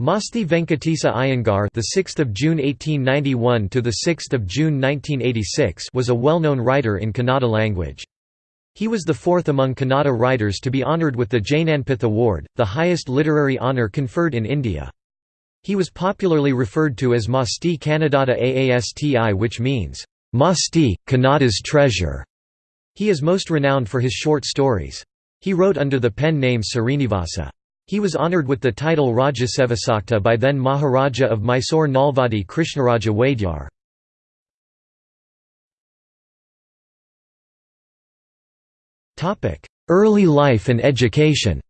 Masti Venkatesa Iyengar, the 6th of June 1891 to the 6th of June 1986, was a well-known writer in Kannada language. He was the fourth among Kannada writers to be honoured with the Jnanpith Award, the highest literary honour conferred in India. He was popularly referred to as Masti Kannadada Aasti which means, Masti, Kannada's treasure. He is most renowned for his short stories. He wrote under the pen name Srinivasa. He was honoured with the title Rajasevasakta by then Maharaja of Mysore Nalvadi Krishnaraja Wadiyar. Early life and education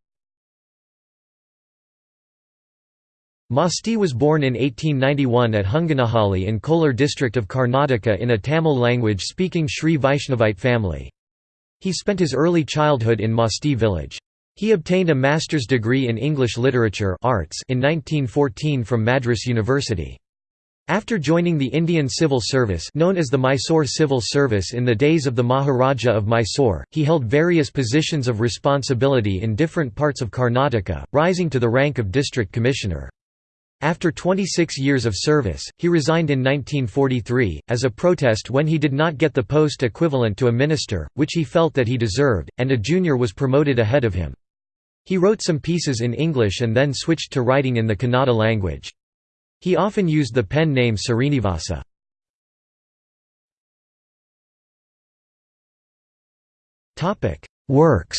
Masti was born in 1891 at Hunganahalli in Kolar district of Karnataka in a Tamil language-speaking Sri Vaishnavite family. He spent his early childhood in Masti village. He obtained a master's degree in English literature arts in 1914 from Madras University. After joining the Indian Civil Service known as the Mysore Civil Service in the days of the Maharaja of Mysore, he held various positions of responsibility in different parts of Karnataka, rising to the rank of district commissioner. After 26 years of service, he resigned in 1943, as a protest when he did not get the post equivalent to a minister, which he felt that he deserved, and a junior was promoted ahead of him. He wrote some pieces in English and then switched to writing in the Kannada language. He often used the pen name Srinivasa. Works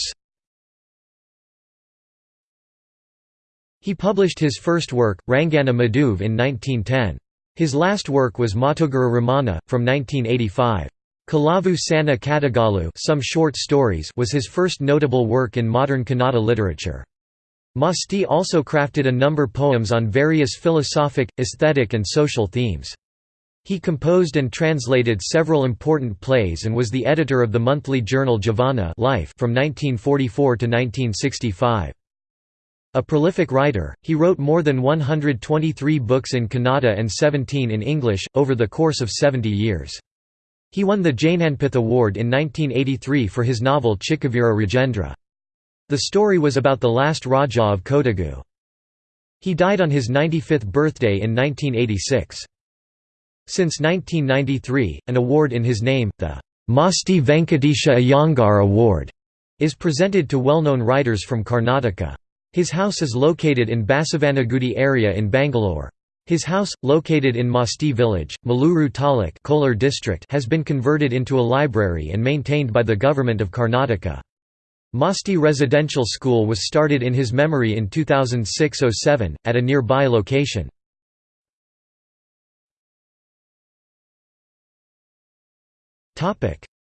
He published his first work, Rangana Maduve in 1910. His last work was Matugara Ramana, from 1985. Kelavu Sanna Kathegalu some short stories was his first notable work in modern Kannada literature. Masti also crafted a number poems on various philosophic, aesthetic and social themes. He composed and translated several important plays and was the editor of the monthly journal Jeevana Life from 1944 to 1965. A prolific writer, he wrote more than 123 books in Kannada and 17 in English, over the course of 70 years. He won the Jnanpith Award in 1983 for his novel Chikkaveera Rajendra. The story was about the last Raja of Kodagu. He died on his 95th birthday in 1986. Since 1993, an award in his name, the Masti Venkatesha Iyengar Award, is presented to well-known writers from Karnataka. His house is located in Basavanagudi area in Bangalore. His house, located in Masti village, Maluru Taluk Kolar district has been converted into a library and maintained by the government of Karnataka. Masti Residential School was started in his memory in 2006–07, at a nearby location.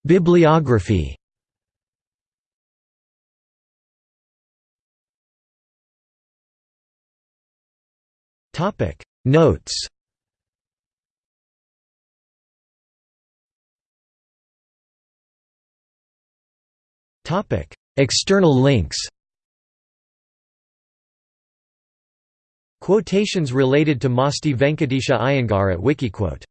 Bibliography Topic Notes. External links. Quotations related to Masti Venkatesha Iyengar at Wikiquote